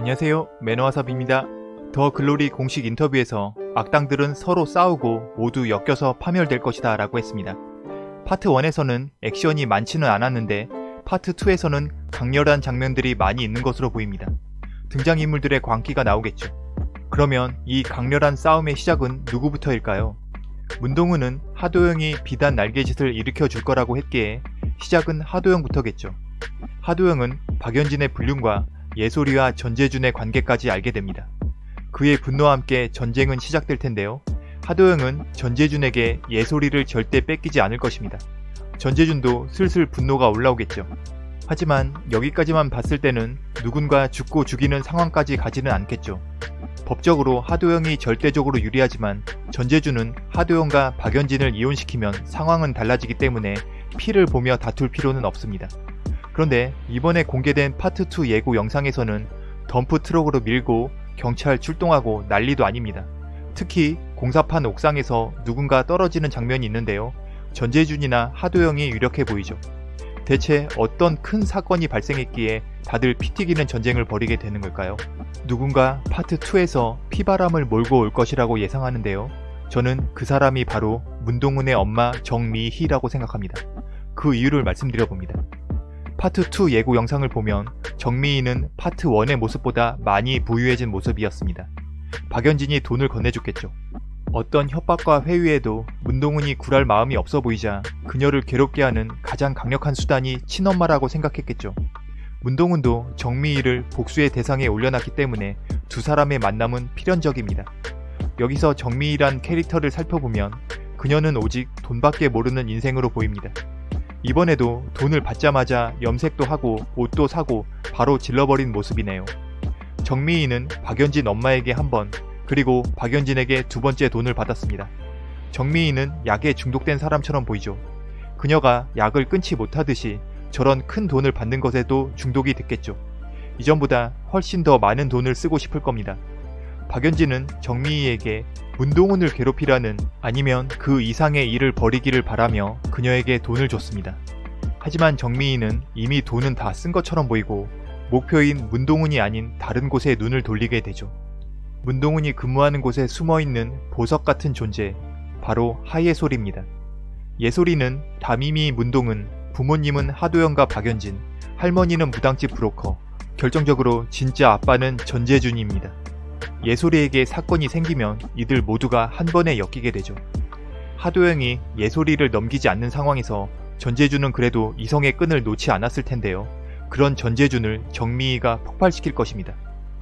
안녕하세요 매너와삽입니다. 더 글로리 공식 인터뷰에서 악당들은 서로 싸우고 모두 엮여서 파멸될 것이다 라고 했습니다. 파트 1에서는 액션이 많지는 않았는데 파트 2에서는 강렬한 장면들이 많이 있는 것으로 보입니다. 등장인물들의 광기가 나오겠죠. 그러면 이 강렬한 싸움의 시작은 누구부터일까요? 문동은은 하도영이 비단 날개짓을 일으켜 줄 거라고 했기에 시작은 하도영부터겠죠. 하도영은 박연진의 불륜과 예솔이와 전재준의 관계까지 알게 됩니다. 그의 분노와 함께 전쟁은 시작될 텐데요. 하도영은 전재준에게 예솔이를 절대 뺏기지 않을 것입니다. 전재준도 슬슬 분노가 올라오겠죠. 하지만 여기까지만 봤을 때는 누군가 죽고 죽이는 상황까지 가지는 않겠죠. 법적으로 하도영이 절대적으로 유리하지만 전재준은 하도영과 박연진을 이혼시키면 상황은 달라지기 때문에 피를 보며 다툴 필요는 없습니다. 그런데 이번에 공개된 파트 2 예고 영상에서는 덤프 트럭으로 밀고 경찰 출동하고 난리도 아닙니다. 특히 공사판 옥상에서 누군가 떨어지는 장면이 있는데요. 전재준이나 하도영이 유력해 보이죠. 대체 어떤 큰 사건이 발생했기에 다들 피 튀기는 전쟁을 벌이게 되는 걸까요? 누군가 파트 2에서 피바람을 몰고 올 것이라고 예상하는데요. 저는 그 사람이 바로 문동은의 엄마 정미희라고 생각합니다. 그 이유를 말씀드려봅니다. 파트 2 예고 영상을 보면 정미희는 파트 1의 모습보다 많이 부유해진 모습이었습니다. 박연진이 돈을 건네줬겠죠. 어떤 협박과 회유에도 문동은이 굴할 마음이 없어 보이자 그녀를 괴롭게 하는 가장 강력한 수단이 친엄마라고 생각했겠죠. 문동은도 정미희를 복수의 대상에 올려놨기 때문에 두 사람의 만남은 필연적입니다. 여기서 정미희란 캐릭터를 살펴보면 그녀는 오직 돈밖에 모르는 인생으로 보입니다. 이번에도 돈을 받자마자 염색도 하고 옷도 사고 바로 질러버린 모습이네요. 정미희는 박연진 엄마에게 한 번, 그리고 박연진에게 두 번째 돈을 받았습니다. 정미희는 약에 중독된 사람처럼 보이죠. 그녀가 약을 끊지 못하듯이 저런 큰 돈을 받는 것에도 중독이 됐겠죠. 이전보다 훨씬 더 많은 돈을 쓰고 싶을 겁니다. 박연진은 정미희에게 문동은을 괴롭히라는 아니면 그 이상의 일을 벌이기를 바라며 그녀에게 돈을 줬습니다. 하지만 정미희는 이미 돈은 다 쓴 것처럼 보이고 목표인 문동은이 아닌 다른 곳에 눈을 돌리게 되죠. 문동은이 근무하는 곳에 숨어있는 보석 같은 존재, 바로 하예솔입니다. 예솔이는 담임이 문동은, 부모님은 하도영과 박연진, 할머니는 무당집 브로커, 결정적으로 진짜 아빠는 전재준입니다. 예솔이에게 사건이 생기면 이들 모두가 한 번에 엮이게 되죠. 하도영이 예솔이를 넘기지 않는 상황에서 전재준은 그래도 이성의 끈을 놓지 않았을 텐데요. 그런 전재준을 정미희가 폭발시킬 것입니다.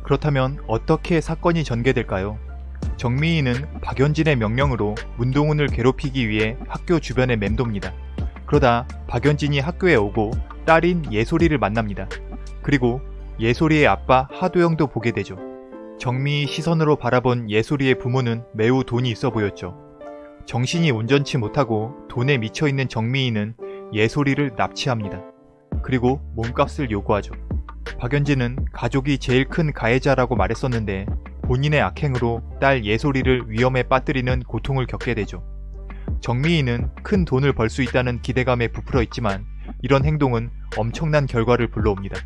그렇다면 어떻게 사건이 전개될까요? 정미희는 박연진의 명령으로 문동은을 괴롭히기 위해 학교 주변에 맴돕니다. 그러다 박연진이 학교에 오고 딸인 예솔이를 만납니다. 그리고 예솔이의 아빠 하도영도 보게 되죠. 정미희 시선으로 바라본 예솔이의 부모는 매우 돈이 있어 보였죠. 정신이 온전치 못하고 돈에 미쳐있는 정미희는 예솔이를 납치합니다. 그리고 몸값을 요구하죠. 박연진은 가족이 제일 큰 가해자라고 말했었는데 본인의 악행으로 딸 예솔이를 위험에 빠뜨리는 고통을 겪게 되죠. 정미희는 큰 돈을 벌 수 있다는 기대감에 부풀어 있지만 이런 행동은 엄청난 결과를 불러옵니다.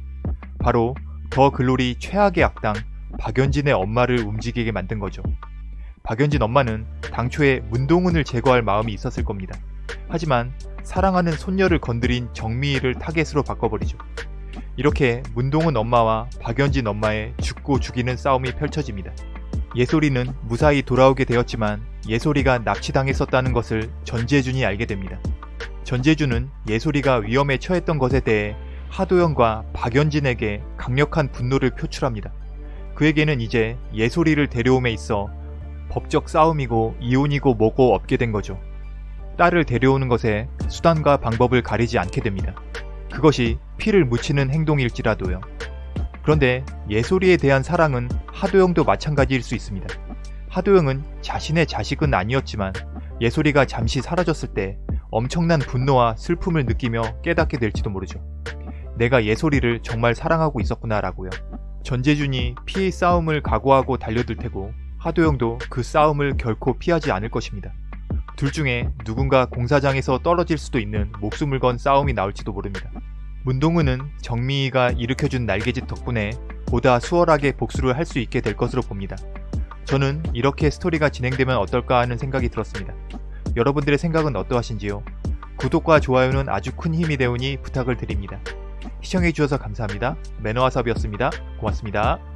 바로 더 글로리 최악의 악당 박연진의 엄마를 움직이게 만든 거죠. 박연진 엄마는 당초에 문동은을 제거할 마음이 있었을 겁니다. 하지만 사랑하는 손녀를 건드린 정미희를 타겟으로 바꿔버리죠. 이렇게 문동은 엄마와 박연진 엄마의 죽고 죽이는 싸움이 펼쳐집니다. 예솔이는 무사히 돌아오게 되었지만 예솔이가 납치당했었다는 것을 전재준이 알게 됩니다. 전재준은 예솔이가 위험에 처했던 것에 대해 하도영과 박연진에게 강력한 분노를 표출합니다. 그에게는 이제 예솔이를 데려옴에 있어 법적 싸움이고 이혼이고 뭐고 없게 된 거죠. 딸을 데려오는 것에 수단과 방법을 가리지 않게 됩니다. 그것이 피를 묻히는 행동일지라도요. 그런데 예솔이에 대한 사랑은 하도영도 마찬가지일 수 있습니다. 하도영은 자신의 자식은 아니었지만 예솔이가 잠시 사라졌을 때 엄청난 분노와 슬픔을 느끼며 깨닫게 될지도 모르죠. 내가 예솔이를 정말 사랑하고 있었구나 라고요. 전재준이 피해 싸움을 각오하고 달려들 테고 하도영도 그 싸움을 결코 피하지 않을 것입니다. 둘 중에 누군가 공사장에서 떨어질 수도 있는 목숨을 건 싸움이 나올지도 모릅니다. 문동은은 정미희가 일으켜준 날개짓 덕분에 보다 수월하게 복수를 할 수 있게 될 것으로 봅니다. 저는 이렇게 스토리가 진행되면 어떨까 하는 생각이 들었습니다. 여러분들의 생각은 어떠하신지요? 구독과 좋아요는 아주 큰 힘이 되오니 부탁을 드립니다. 시청해주셔서 감사합니다. 매너와섭이었습니다. 고맙습니다.